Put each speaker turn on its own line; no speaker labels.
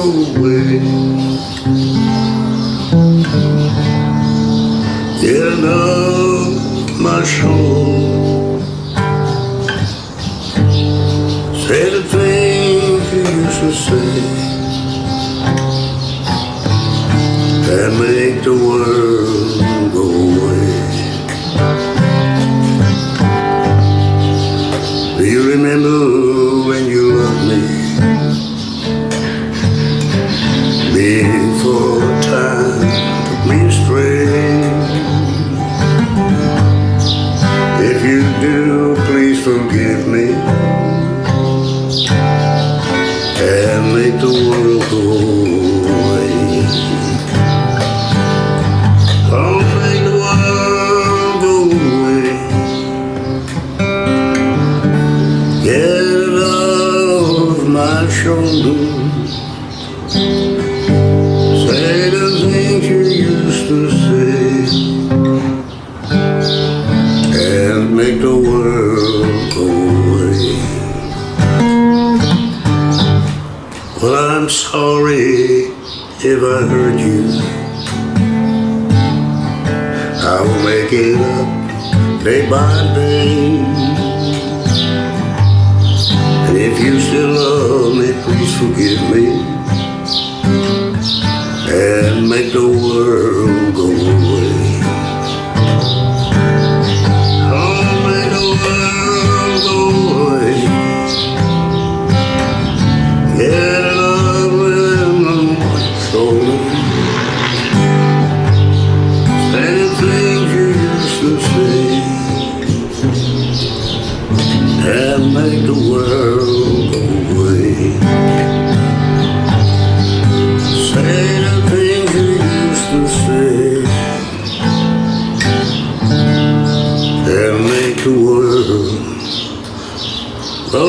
away. Getting off my soul. Say the things you used to say that make the world go away. Do you remember when you loved me? If you do, please forgive me and make the world go away. Oh, make the world go away. Get it off my shoulders. Say the things you used to say I'm sorry if I hurt you. I will make it up day by day. And if you still love me, please forgive me and make the and make the world go away. Say the things you used to say and make the world go